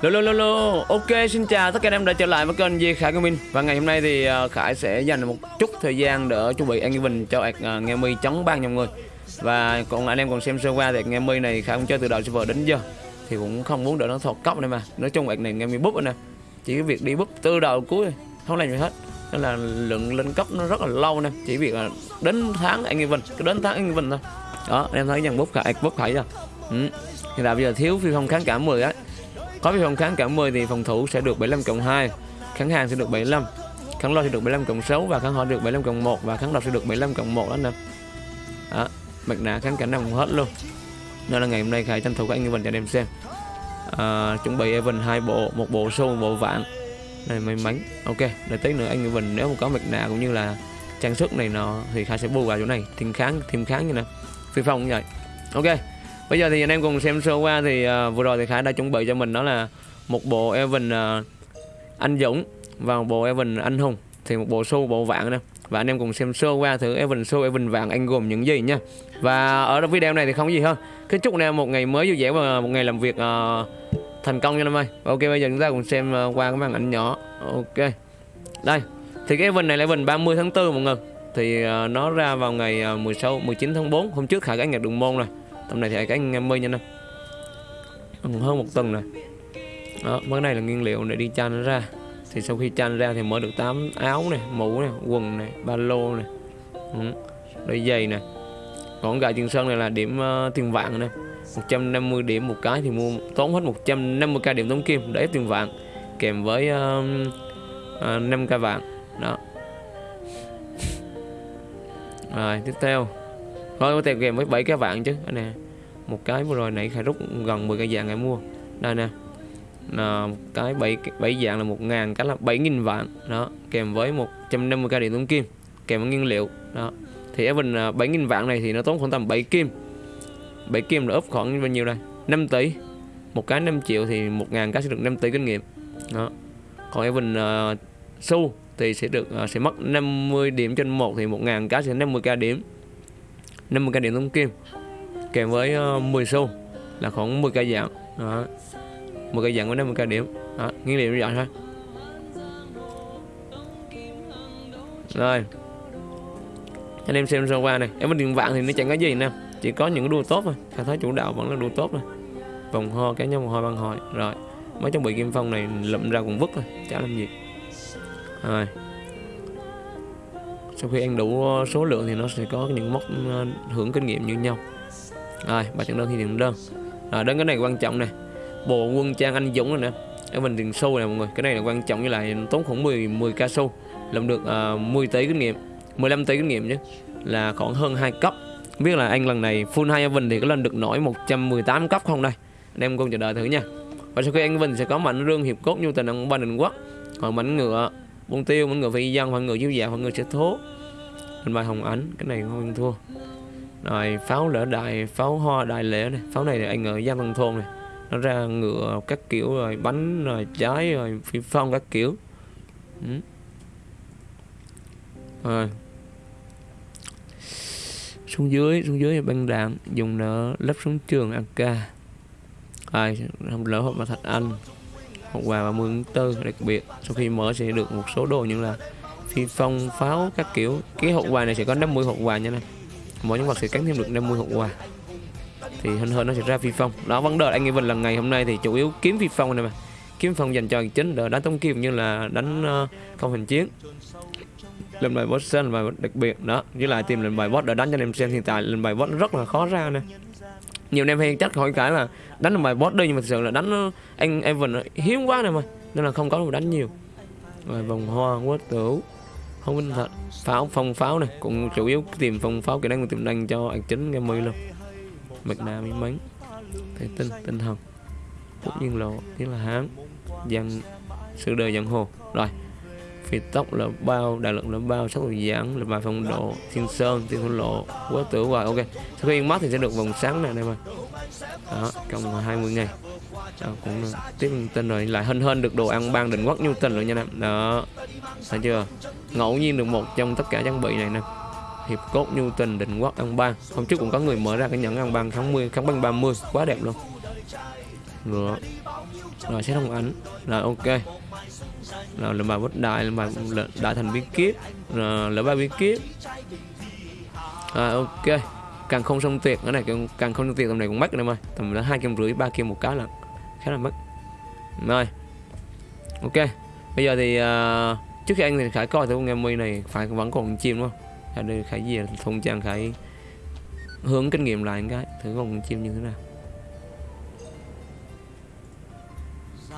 Lô lô lô lô. Ok, xin chào tất cả anh em đã trở lại với kênh Di Khải Gaming Và ngày hôm nay thì à, Khải sẽ dành một chút thời gian để chuẩn bị anh Bình cho ạc Nghe Mi chống ban nhau người. Và còn anh em còn xem sơ qua thì Nghe Mi này Khải cũng chơi từ đầu server đến giờ. Thì cũng không muốn để nó thọt cốc này mà. Nói chung ạc này Nghe Mi búp nè. Chỉ việc đi búp từ đầu cuối Không làm gì hết. Nên là lượng lên cấp nó rất là lâu nè. Chỉ việc là đến tháng anh Bình Cứ đến tháng anh Bình thôi. Đó, anh em thấy dàn búp Khải búp Khải chưa? Ừ. Hiện tại bây giờ thiếu phi không kháng cả 10 á có phi phòng kháng cả 10 thì phòng thủ sẽ được 75 cộng 2 kháng hàng sẽ được 75 kháng lo sẽ được 75 cộng 6 và kháng họ được 75 cộng 1 và kháng độc sẽ được 75 cộng 1 đó anh em đó mặt nạ kháng cả năm hết luôn. Nên là ngày hôm nay khải tranh thủ các anh Evan cho anh em xem. À, chuẩn bị event hai bộ một bộ xô một bộ vạn. Này may mắn. Ok để tí nữa anh Evan nếu mà có mặt nạ cũng như là trang sức này nọ thì khải sẽ bù vào chỗ này. Thêm kháng thêm kháng như nè. Phi phong cũng vậy. Ok Bây giờ thì anh em cùng xem sơ qua thì uh, vừa rồi thì Khải đã chuẩn bị cho mình đó là một bộ Evan uh, anh Dũng và một bộ Evan anh Hùng. Thì một bộ show bộ vạn nè. Và anh em cùng xem sơ qua thử Evan show Evan vạn anh gồm những gì nha. Và ở video này thì không gì hơn kính chúc anh em một ngày mới vui vẻ và một ngày làm việc uh, thành công nha anh ơi. Ok bây giờ chúng ta cùng xem uh, qua cái màn ảnh nhỏ. Ok. Đây. Thì cái Evan này là Evan 30 tháng 4 mọi người. Thì uh, nó ra vào ngày uh, 16 19 tháng 4 hôm trước Khải cái nhạc đường môn rồi tầm này thì cái anh em nha nha em hơn một tuần này đó cái này là nguyên liệu để đi chan ra. Thì sau khi chan ra thì mở được 8 áo này mũ này quần này ba lô này. Ừ. đôi giày này. Còn gà trường sơn này là điểm uh, tiền vàng này. 150 điểm một cái thì mua tốn hết 150k điểm tống kim để tiền vàng kèm với uh, uh, 5k vàng đó. Rồi tiếp theo. Rồi có tiền kèm với 7 cái vạn chứ. Đây nè Một cái vừa rồi nãy khai rút gần 10 cái vàng ngày mua. Đây nè là một cái 7, 7 dạng là 1 ngàn cái là 7.000 vạn. Đó kèm với 150 k điện tốn kim kèm với nguyên liệu. Đó thì bình à, 7.000 vạn này thì nó tốn khoảng tầm 7 kim. 7 kim là ốp khoảng bao nhiêu đây? 5 tỷ. Một cái 5 triệu thì 1 ngàn cái sẽ được 5 tỷ kinh nghiệm. Đó còn Evan uh, xu thì sẽ được uh, sẽ mất 50 điểm trên một thì 1.000 cái sẽ 50k điểm. 50 cây điện tống kim, kèm với ờ, 10 xu là khoảng 10 cây dạng. Đó. 10 cây dạng với 50 cây điểm. Đó, nguyên liệu như vậy thôi. Rồi. Anh em xem sơ qua này. Em có điện vạn thì nó chẳng có gì nè chỉ có những đua tốt thôi. Khai thác chủ đạo vẫn là đua tốt thôi. Vòng ho cá nhân vòng ho băng hồi rồi. Mấy trang bị kim phong này lụm ra cũng vứt thôi. Chả làm gì. Rồi sau khi ăn đủ ờ, số lượng thì nó sẽ có những mốc ờ, hưởng kinh nghiệm như nhau. Rồi ba trận đơn thì điểm đơn. À, đến cái này quan trọng này bộ quân trang anh dũng rồi nè. Ở mình tiền xu này mọi người. Cái này là quan trọng như là tốn khoảng 10 10 ca xu. Làm được ờ, uh, 10 tỷ kinh nghiệm 15 tỷ kinh nghiệm chứ. Là khoảng hơn 2 cấp. Biết là anh lần này full hai Evan thì có lên được nổi 118 cấp không đây? Anh em cùng chờ đợi thử nha. Và sau khi anh Evan sẽ có mạnh rương hiệp cốt như tình ông ba đình quốc. Còn mảnh ngựa Bông tiêu, mọi người phải dân, mọi người chiếu dạ, mọi người sẽ thố Lên bài hồng ảnh, cái này không thua. Rồi pháo lỡ đại, pháo hoa đại lễ này. Pháo này là anh ở Giang văn Thôn này. Nó ra ngựa các kiểu rồi, bánh rồi, trái rồi, phi phong các kiểu. Ừ. Rồi. Xuống dưới xuống dưới băng đạn dùng nợ lắp xuống trường AK ai không lỡ hộp mà thạch anh hộp quà 30 tháng 4 đặc biệt. Sau khi mở sẽ được một số đồ như là phi phong pháo các kiểu. Cái hộp quà này sẽ có 50 hộp quà nha này mỗi nhân vật sẽ cắn thêm được 50 hộp quà. Thì hơn hơn nó sẽ ra phi phong. Đó vấn đề anh em mình lần ngày hôm nay thì chủ yếu kiếm phi phong này mà. Kiếm phong dành cho chính để đánh tống kim như là đánh uh, không hình chiến. Lên bài boss lên bài đặc biệt. Đó với lại tìm lên bài boss để đánh cho anh em xem hiện tại. Lên bài boss rất là khó ra nè nhiều anh em hay chắc hỏi cái là đánh được bài boss đi, nhưng mà thực sự là đánh anh Evan hiếm quá này mà, nên là không có được đánh nhiều. Rồi vòng hoa quá tử không minh thật. Pháo, phong pháo này, cũng chủ yếu tìm phong pháo kỹ năng, tìm năng cho anh chính game mươi luôn mạch nạ miếng bánh. Thể tinh tinh thần cũng nhiên lộ, tiếng là hán. Dân sự đời dân hồ. Rồi phi tốc là bao đại lượng là bao sắc độ giãn là bài phong độ thiên sơn thiên thôn lộ quá tử hoài ok. Sau khi mất thì sẽ được vòng sáng này em mà. Đó trong 20 ngày. Đó, cũng tiếp tin rồi lại hơn hơn được đồ ăn ban định quốc như tình rồi nha em đó thấy chưa? Ngẫu nhiên được một trong tất cả trang bị này nè. Hiệp cốt nhu tình định quốc ăn ban. Hôm trước cũng có người mở ra cái nhẫn ăn ban kháng mươi kháng ban 30 quá đẹp luôn. Ngựa rồi sẽ thông ảnh. Rồi ok là là bài bất đại là bài đại thành bí kíp rồi là ba bí kíp ok. Càng không xong tuyệt cái này càng, không xong tuyệt tầm này cũng mất em ơi. Tầm là hai kim rưỡi ba kim một cái là khá là mất rồi ok. Bây giờ thì uh, trước khi anh thì khải coi thử con em mi này phải vẫn còn chim đúng không? Khải khải gì thông trang khải hướng kinh nghiệm lại cái thử con chim như thế nào.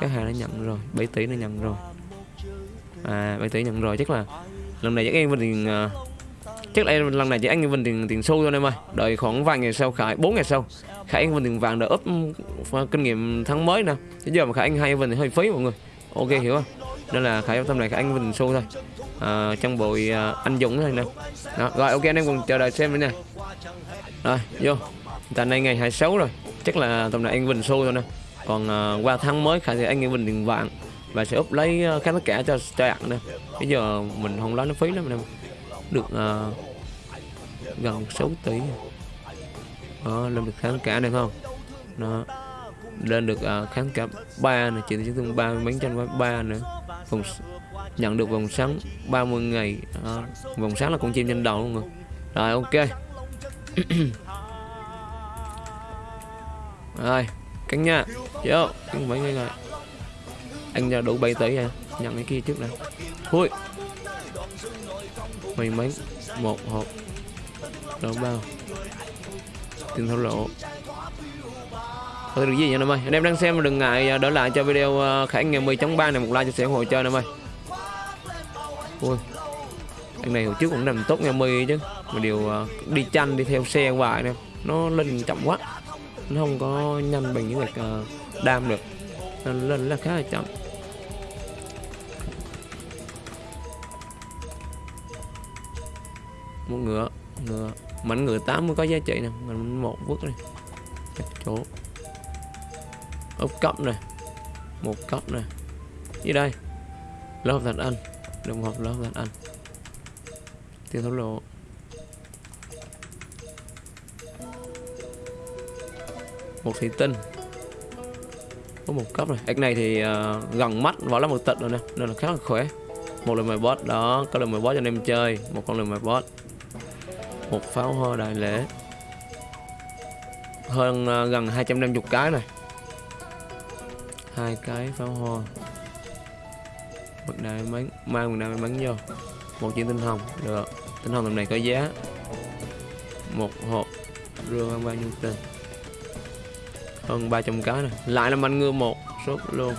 Các hàng đã nhận rồi 7 tỷ đã nhận rồi à bạn tỷ nhận rồi chắc là lần này chắc em mình tiền uh, chắc là lần này chỉ anh mình tiền tiền xu thôi em ơi. Đợi khoảng vài ngày sau khải 4 ngày sau khải anh mình tiền vàng đợi úp kinh nghiệm tháng mới nè. Bây giờ mà khải anh hai mình hơi phí mọi người. Ok hiểu không nên là khải tâm này khải anh mình xu thôi. À, trong bụi uh, à, anh dũng thôi nè. Đó, rồi ok anh em cùng chờ đợi xem nữa nè rồi vô. Tại nay ngày 26 rồi. Chắc là tầm này anh vinh xu thôi nè. Còn uh, qua tháng mới khải thì anh em mình tiền vàng và sẽ úp lấy ờ, khá kháng tất cả cho cho nè bây giờ mình không lấy nó phí lắm em được uh, gần 6 tỷ. Đó lên được kháng cả này không? Nó lên được ờ, uh, kháng cả ba này. Chỉ chứng thương ba mấy trăm ba nữa. Vòng nhận được vòng sáng 30 ngày. Uh, vòng sáng là con chim trên đầu luôn rồi. Rồi ok. Rồi cánh nha. Vô căng mấy ngày anh ra đủ 7 tỷ à nhận cái kia trước đã, thôi mày mấy một hộp. Đâu bao. Tiền thổ lộ. Thôi được gì nha em ơi? Anh em đang xem đừng ngại à, đỡ lại cho video à, khải ngày 10 chấm ba này một like cho sẽ ủng hộ chơi em ơi. Ui anh này hồi trước cũng làm tốt ngày 10 chứ. Mà điều uh, đi chanh đi theo xe hoài nè. Nó lên chậm quá. Nó không có nhanh bằng những việc uh, đam được. Nên lên là khá là chậm. Một ngựa ngựa. Mảnh ngựa 8 mới có giá trị nè. Mình một vứt này. Chắc chỗ. Ốc cấp này một cấp này dưới đây. Lớp thật anh. Đồng hợp lớp thật anh. Tiêu thấu lộ. Một thủy tinh. Có một cấp này. Ếch này thì uh, gần mắt vỏ là một tịch rồi nè. Nên là khá là khỏe. Một lần mười boss đó. Có lần mười boss cho anh em chơi. Một con lần mười boss một pháo hoa đại lễ. Hơn uh, gần 250 cái này. Hai cái pháo hoa. Mặt đại bắn mang mặt đại bắn vô. Một viên tinh hồng được. Tinh hồng tầm này có giá. Một hộp rương bao nhiêu tiền? Hơn 300 cái này. Lại là anh ngư một sốt luôn.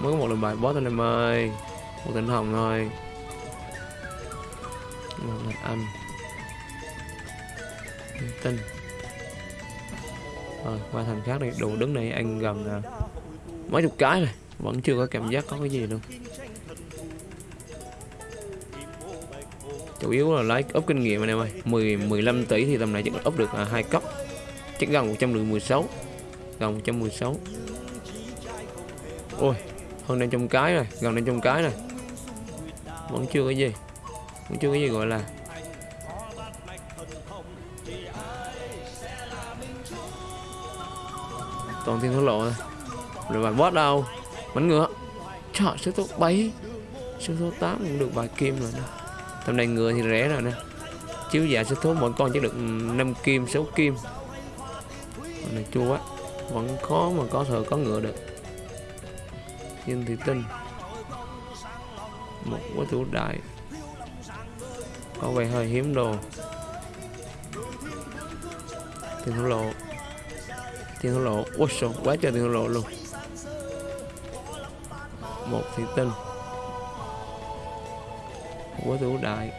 Mới có một lần bài boss anh em ơi. Một tinh hồng thôi một lần anh tinh rồi qua thành khác đi đủ đứng này anh gần à, mấy chục cái rồi. Vẫn chưa có cảm giác có cái gì luôn. Chủ yếu là lấy ốp kinh nghiệm anh em ơi. 10 15 tỷ thì tầm này chắc ốp được à, hai cấp. Chắc gần 116 gần 116 ôi hơn đây trong cái rồi gần đây trong cái rồi. Vẫn chưa có gì cũng chưa cái gì gọi là toàn tiền thổ lộ thôi. Rồi bài boss đâu? Bánh ngựa. Trời số số 7 số số 8 cũng được vài kim rồi nè. Tầm này ngựa thì rẻ rồi nè. Chiếu giả số số mỗi con chỉ được 5 kim 6 kim. Còn này chua quá. Vẫn khó mà có thừa có ngựa được. Nhưng thì tin một quá thủ đại có vẻ hơi hiếm đồ. Tiền thổ lộ. Tiền thổ lộ. Quá sổ quá trời tiền thổ lộ luôn. Một thủy tinh. Quá thủ đại.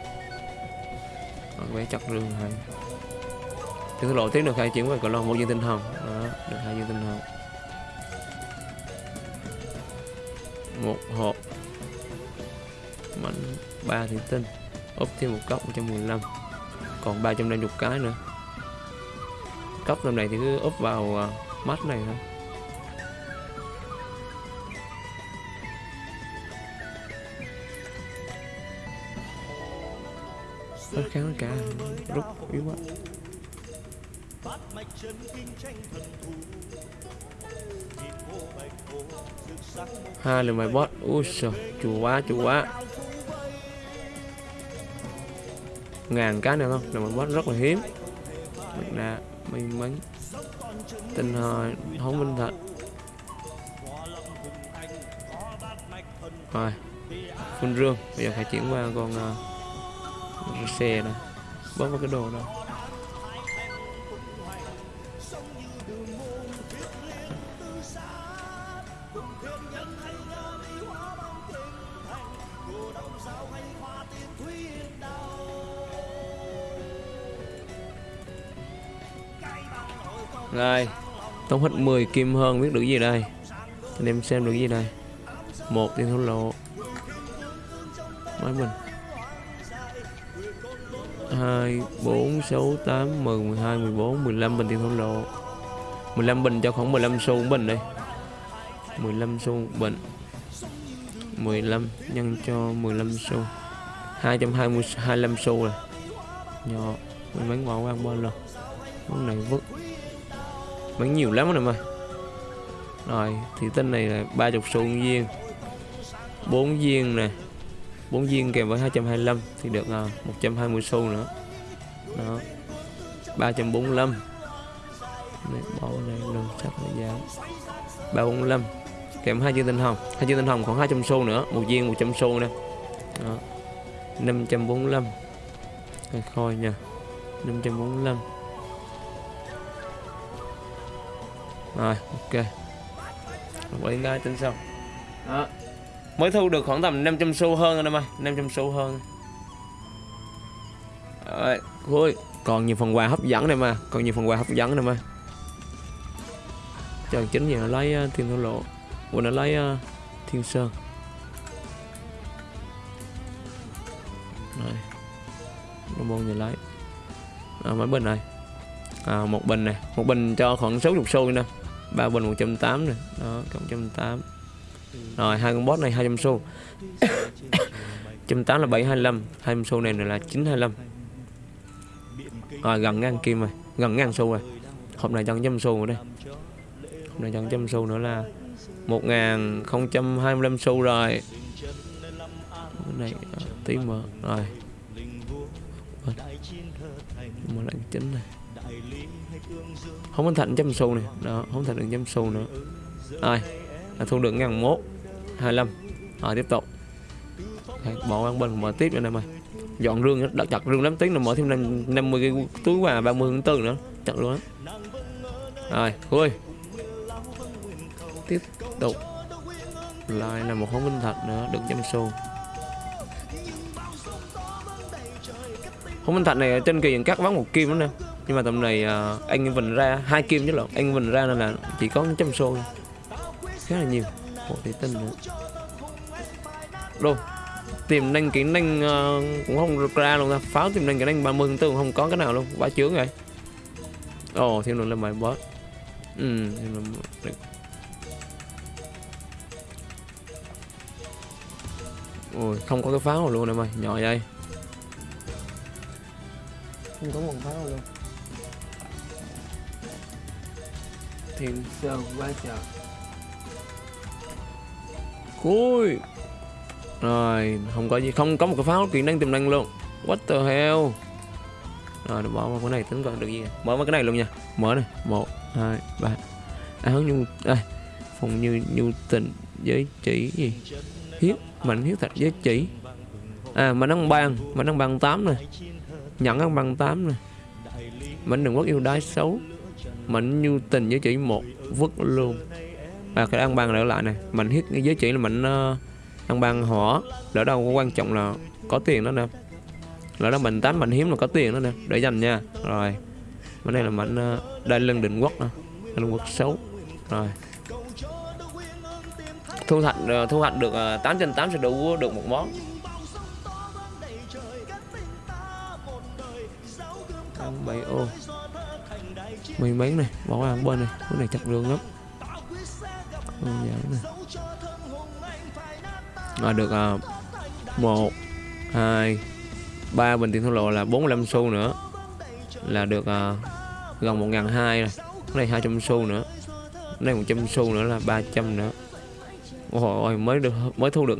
Còn vẻ chặt rừng hay tiền thổ lộ tiếp được hai chuyển về còn lo một viên tinh hồng. Đó, được hai viên tinh hồng. Một hộp. Mảnh ba thủy tinh úp thêm một cốc 115 còn 350 cái nữa. Cốc lần này thì cứ úp vào à, uh, mắt này thôi. Rất kháng cả rút yếu quá. Hai lần mày boss ui trời chùa quá chùa quá ngàn cái nữa không? Là mình boss rất là hiếm. Mình ra may mắn. Tinh hồi không minh thật. Rồi phun rương. Bây giờ phải chuyển qua con uh, xe này. Bớt vào cái đồ đâu Rồi Tốn hết 10 kim hơn biết được gì đây? Anh em xem được gì đây? Một tiền thổ lộ. Máy mình. Hai, bốn, sáu, tám, mười mười hai, mười bốn, mười lăm bình tiền thổ lộ. 15 bình cho khoảng 15 xu bình đây. 15 xu bình. 15 nhân cho 15 xu. 220 25 xu rồi. Nhỏ. Mình bán bỏ qua bao lần món này vứt bán nhiều lắm em ơi rồi thì tên này là 30 xu viên. 4 viên nè. 4 viên kèm với 225 thì được à, 120 xu nữa. Đó. 345 này, bỏ này luôn sắp là giá. 345 kèm hai viên tinh hồng. Hai viên tinh hồng khoảng 200 xu nữa. Một viên 100 xu nè. Đó. 545 Cái khôi nha. 545 rồi ok. Đến cái tính xong đó. Mới thu được khoảng tầm 500 xu hơn rồi em ơi 500 xu hơn. Rồi cuối. Còn nhiều phần quà hấp dẫn này mà còn nhiều phần quà hấp dẫn này mà chờ chính giờ lấy uh, thiên thổ lộ. Của nó lấy uh, thiên sơn. Rồi. Nó môn gì lấy. À, mấy bình này. À, một bình này. Một bình cho khoảng 60 xu nè ba bình 180 này đó cộng 180 rồi, hai con boss này 200 xu. 180 là 725 20 xu này là 925 rồi, gần ngàn kim rồi. Gần ngàn xu rồi. Hôm nay chân trăm xu rồi đây. Hôm nay chân trăm xu nữa là 1025 xu rồi. Cái này ờ, tí mở. Rồi. Mở lại chính này không có thành trăm xu này. Đó không thành được trăm xu nữa. Rồi là thu được ngàn mốt 25 rồi tiếp tục. Đấy, bỏ ăn bên mở tiếp cho em ơi dọn rương đặt chặt rương lắm tiếng là mở thêm 50 cái túi quà 30 tháng tư nữa. Chặt luôn á. Rồi khui. Tiếp tục. Lại là một hóng minh thạch nữa được trăm xu hóng minh thạch này trên kỳ cắt vắng một kim nữa nè nhưng mà tầm này uh, anh vần ra hai kim chứ lộn. Anh vần ra nên là chỉ có trăm xô khá là nhiều. Một tỷ tinh nữa. Đâu? Tìm năng kỹ năng uh, à, cũng không ra luôn ta. Pháo tìm năng kỹ năng 30 mươi 4 không có cái nào luôn. Quá chướng rồi. Ồ oh, thêm luôn lên bài boss ừ thêm luôn ôi không có cái pháo luôn em ơi. Nhỏ vậy. Không có một pháo luôn. Thiên sơn quá trời. Cuối. Rồi, không có gì, Không có một cái pháo kỹ năng tiềm năng luôn. What the hell? Rồi bỏ vào cái này, tính còn được gì. Mở mấy cái này luôn nha. Mở này. Một, hai, ba. À, Áo nhu Đây Phòng như nhu tình Giới chỉ gì? Hiếp Mạnh hiếp thạch giới chỉ. À mà năng ban Mà năng bằng 8 này Nhận năng bằng 8 này Mạnh đừng quốc yêu đái xấu. Mạnh nhu tình giới chỉ một Vứt luôn à, cái ăn ban lại lại này mình hit giới chỉ là mình uh, ờ, ăn ban hỏa. Đỡ đâu có quan trọng là có tiền đó nè. Lỡ đó mình tán mình hiếm là có tiền đó nè. Để dành nha. Rồi. Bên đây là mình uh, ờ, đây lưng định quốc nè. Lưng quốc xấu. Rồi. Thu hoạch uh, thu hoạch được uh, 8 trên 8 sẽ đủ được một món. Mình bánh này bỏ ăn bên này cái này chặt lương lắm. Đơn giản này à, được à, một hai ba bình tiền thổ lộ là 45 xu nữa. Là được à, gần một ngàn hai rồi. Cái này 200 xu nữa. Cái này 100 xu nữa là 300 nữa. Ôi mới được mới thu được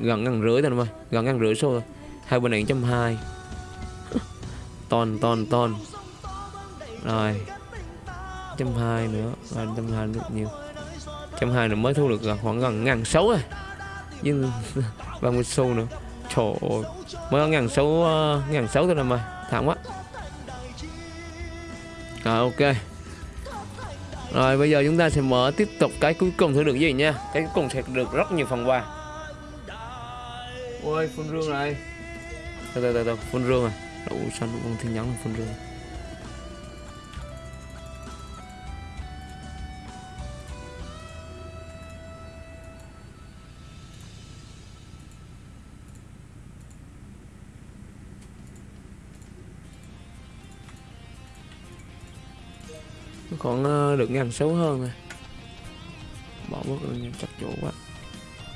gần ngàn rưỡi thôi mà. Gần ngàn rưỡi số rồi hai bên này trăm hai. Ton ton ton. Rồi trăm hai nữa, là trăm hai được nhiều. trăm hai nữa mới thu được khoảng gần ngàn sáu rồi. Nhưng ba mươi xu nữa. Trời ơi, mới có ngàn sáu ờ, ngàn sáu thôi em ơi thẳng quá. Rồi, ok. Rồi, bây giờ chúng ta sẽ mở tiếp tục cái cuối cùng thử được gì nha? Cái cuối cùng sẽ được rất nhiều phần quà. Ôi, phun rương này. Từ từ từ từ, phun rương à. Đậu xanh con thiên nhắn phun rương? Còn ờ, được ngàn xấu hơn này, bỏ bớt chắc chỗ quá.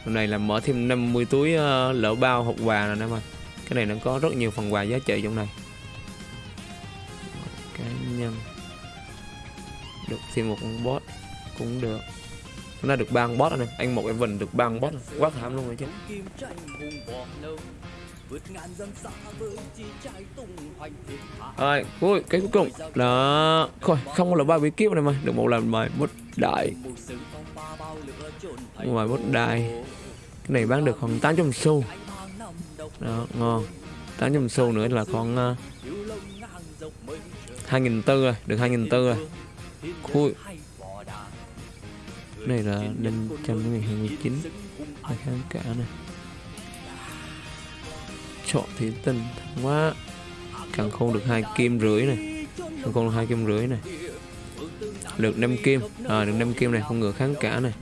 Hôm nay là mở thêm 50 túi ờ, lỡ bao hộp quà rồi nè mà cái này nó có rất nhiều phần quà giá trị trong này. Cá nhân. Được thêm một con boss cũng được. Hôm nay được ba con boss này anh một em vần được ba con boss quá thảm luôn rồi chứ rồi cuối cái cuối cùng là thôi không có là ba bí kíp này mà. Được một lần mời bút đại ngoài bút đại cái này bán được khoảng 800 xu. Đó ngon. 800 xu nữa là còn uh, 2.400 rồi được 2.400 rồi. Khui này là 529 hai kháng cả này chọn thì tinh quá càng không được hai kim rưỡi này. Càng không được hai kim rưỡi này. Được 5 kim. À, được 5 kim này không ngờ kháng cả này.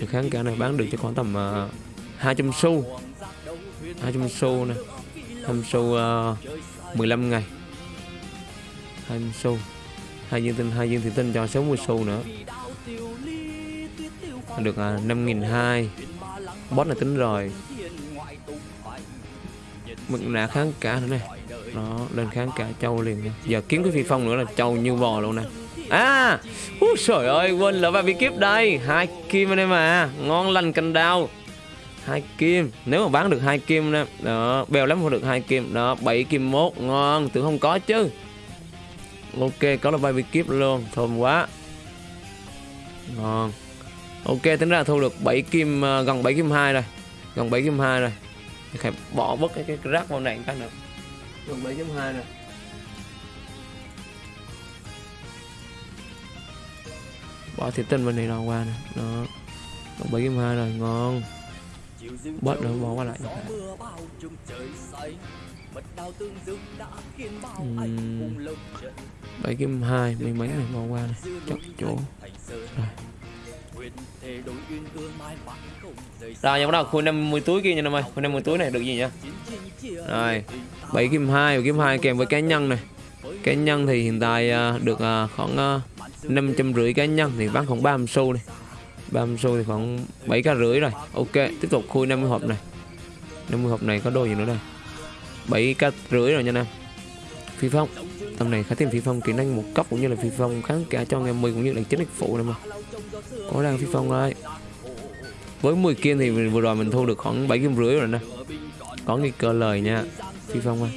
Được kháng cả này bán được cho khoảng tầm à, uh, 200 xu. 200 xu này. 200 xu à, uh, 15 ngày. 20 xu. Hai dương tinh hai dương thủy tinh cho 60 xu nữa. Được uh, 5.200 boss này tính rồi mực nạ kháng cả nữa này nó lên kháng cả châu liền nha giờ kiếm cái phi phong nữa là châu như bò luôn nè. À úi trời ơi, quên là ba bí kíp đây. Hai kim anh em à. Ngon lành cành đao hai kim. Nếu mà bán được hai kim nè. Đó, bèo lắm không được hai kim. Đó, bảy kim mốt. Ngon, tưởng không có chứ. Ok, có là ba bí kíp luôn. Thơm quá. Ngon. Ok, tính ra thu được 7 kim à, gần 7 kim hai rồi. Gần 7 kim hai rồi phải bỏ bớt cái, cái, rác vào này cái nữa. Gần 7 chấm hai nè. Bỏ thịt tinh bên này nào qua nè. Đó. Gần 7 chấm hai rồi ngon. Bớt nữa bỏ qua lại. 7 kim 2 mấy mấy này bỏ qua này chọc chỗ. rồi rồi nha, bắt đầu khui 50 túi kia nha, năm ơi. Khui 50 túi này được gì nhá Rồi 7 kim 2 kim 2 kèm với cá nhân này. Cá nhân thì hiện tại à, được à, khoảng à, khoảng trăm 550 cá nhân, thì bán khoảng 30 xu này 30 xu thì khoảng 7 k rưỡi rồi. Ok, tiếp tục khui 50 hộp này. 50 hộp này có đồ gì nữa đây? 7 k rưỡi rồi nha em Phi phong. Tầm này khá thêm phi phong kỹ năng một cấp cũng như là phi phong kháng cả cho ngày 10 cũng như là chính đích phụ này mà. Có đang phi phong rồi. Với 10 kim thì vừa rồi mình thu được khoảng 7 kim rưỡi rồi nè. Có nghi cơ lời nha. Phi phong ơi.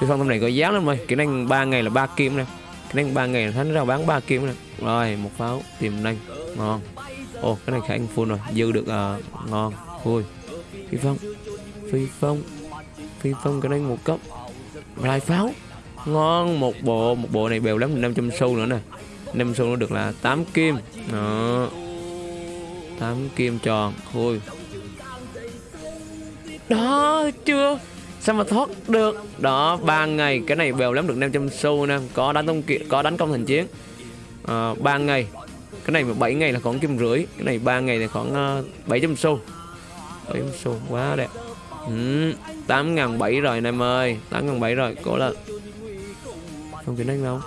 Phi phong tầm này có giá lắm rồi. Kỹ năng 3 ngày là 3 kim nè. Kỹ năng 3 ngày là thánh ra bán 3 kim nè. Rồi một pháo tiềm năng. Ngon. Ồ cái này khả năng full rồi. Dư được uh, ngon. Vui. Phi phong. Phi phong. Phi phong cái này một cấp. Lại pháo ngon một bộ một bộ này bèo lắm 500 xu nữa nè. 5 xu nó được là 8 kim. Đó. 8 kim tròn. Thôi. Đó chưa? Sao mà thoát được? Đó ba ngày cái này bèo lắm được 500 xu nè. Có đánh công kiện có đánh công thành chiến. Ờ, à, 3 ngày. Cái này 7 ngày là khoảng kim rưỡi. Cái này 3 ngày thì khoảng ờ, uh, 700 xu. 700 xu quá đẹp. Ừ, 8 ngàn 7 rồi anh em ơi. 8 ngàn 7 rồi cố lên không kiếm đánh đâu.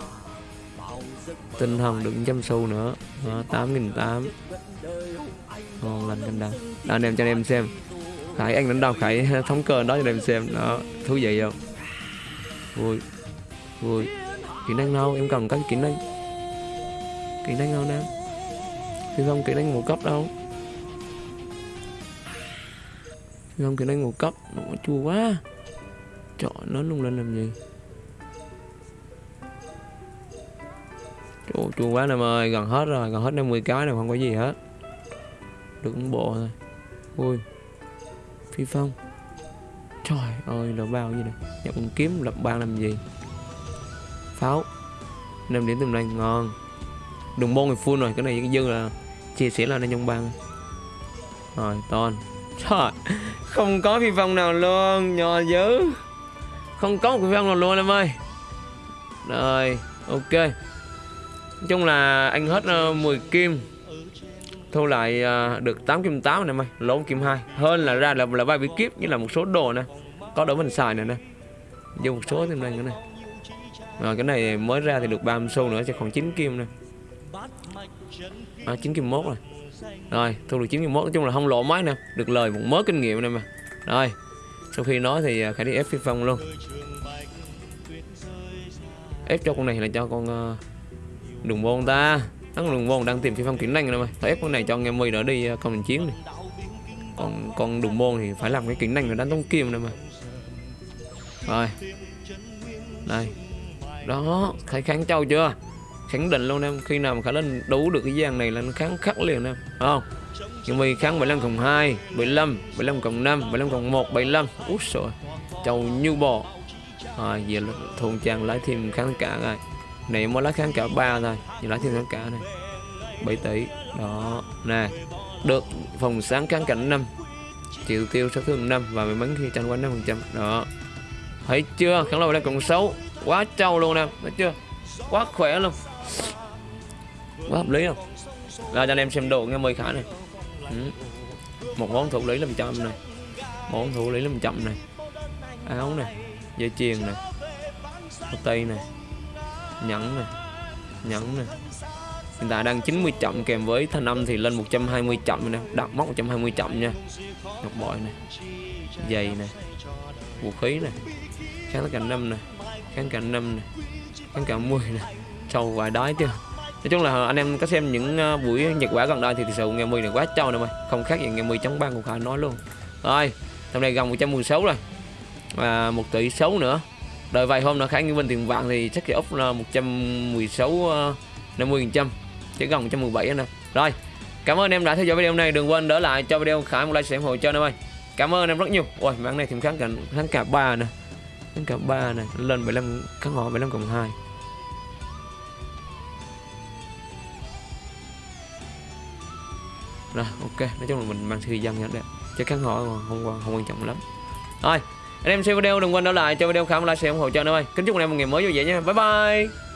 Tinh thần được trăm xu nữa. Tám nghìn tám. Ngon lành anh đăng đó, anh em cho anh em xem. Khải anh đánh đâu khải thống cơ đó cho anh em xem. Đó thú vị không? Vui. Vui. Kỹ năng đâu? Em cần các kỹ năng kỹ năng đâu nam thì không kỹ năng một cấp đâu. Không kỹ năng ngũ cấp. Nó chua quá. Chọn nó lung lên làm gì? Chua, chua quá em ơi gần hết rồi gần hết 50 cái này không có gì hết. Được một bộ thôi. Ui phi phong. Trời ơi lập bao gì này nhập con kiếm lập ban làm gì? Pháo. 5 điểm tầm này ngon. Đường bông thì full rồi cái này cái dư là chia sẻ là nên trong ban rồi ton trời không có phi phong nào luôn nhỏ dữ. Không có một phi phong nào luôn em ơi. Rồi ok nói chung là anh hết ờ, uh, 10 kim. Thu lại uh, được 8 kim 8 này mày lỗ kim 2 hơn là ra là là vài bí kíp như là một số đồ nè có đồ mình xài này nè. Dùng một số thêm này nữa nè. Rồi cái này mới ra thì được 30 xu nữa chứ còn 9 kim nè. À, 9 kim 1 rồi. Rồi thu được 9 kim 1 nói chung là không lỗ máy nè được lời một mớ kinh nghiệm này mà. Rồi sau khi nói thì à, khải đi ép phi phong luôn. Ép cho con này là cho con uh, Đừng vô ta. Nó đừng vô đang tìm phi phong kiếm năng rồi mày phải ép con này cho nghe mười nó đi ờ, uh, công đình chiến này. Còn con đường môn thì phải làm cái kính năng là đánh tống kim này mà. Rồi. Đây. Đó khải kháng châu chưa? Khẳng định luôn em khi nào mà khả lên đấu được cái gian này là nó kháng khắc liền em. Không? Nhưng mà kháng 75 cộng 2 75 75 cộng 5 75 cộng 1 75 út rồi châu như bò. Rồi giờ là thôn trang lấy thêm kháng cả rồi này mới lấy kháng cả ba thôi. Giờ lấy thêm kháng cả này. 7 tỷ. Đó, nè. Được. Phòng sáng kháng cảnh 5 triệu tiêu sát thương 5 và may mắn khi tranh quanh 5 phần trăm. Đó. Thấy chưa? Kháng lâu đang cộng 6 quá trâu luôn nè. Thấy chưa? Quá khỏe luôn. Quá hợp lý không ra cho anh em xem đồ nghe mời khả này. Ừ. một món thủ lý làm trăm này. Món thủ lý làm chậm này. Áo này. Dây chuyền này. Ô tây này nhẫn này. Nhẫn này. Hiện tại đang 90 chậm, kèm với thanh âm thì lên 120 chậm nè. Đặt móc 120 chậm nha. Ngọc bội này. Giày này. Vũ khí này. Kháng tất cả năm này. Kháng cả năm này. Kháng cả 10 này. Trâu vài đói chưa? Nói chung là anh em có xem những ờ, buổi nhật quả gần đây thì thực sự nghe 10 này quá trâu nè mày. Không khác gì nghe 10 chống ban của phải nói luôn. Rồi, hôm nay gần 116 rồi. Và một tỷ xấu nữa đợi vài hôm nữa khả như bên tiền vàng thì chắc cái ốc là 116 50 ờ, phần trăm chỉ còn 117 anh em rồi cảm ơn em đã theo dõi video này. Đừng quên đỡ lại cho video khả một like sẽ ủng hộ cho em ơi. Cảm ơn em rất nhiều. Ôi mạng này thêm kháng cả kháng cả ba nè. Kháng cả ba nè. Lên 75 kháng họ 75 cộng 2 rồi ok. Nói chung là mình mang thời gian nhá đấy chứ kháng họ không không, không quan trọng lắm. Rồi anh em xem video đừng quên đỡ lại cho video khám like xem ủng hộ cho em ơi. Kính chúc anh em một ngày mới vui vẻ nha. Bye bye.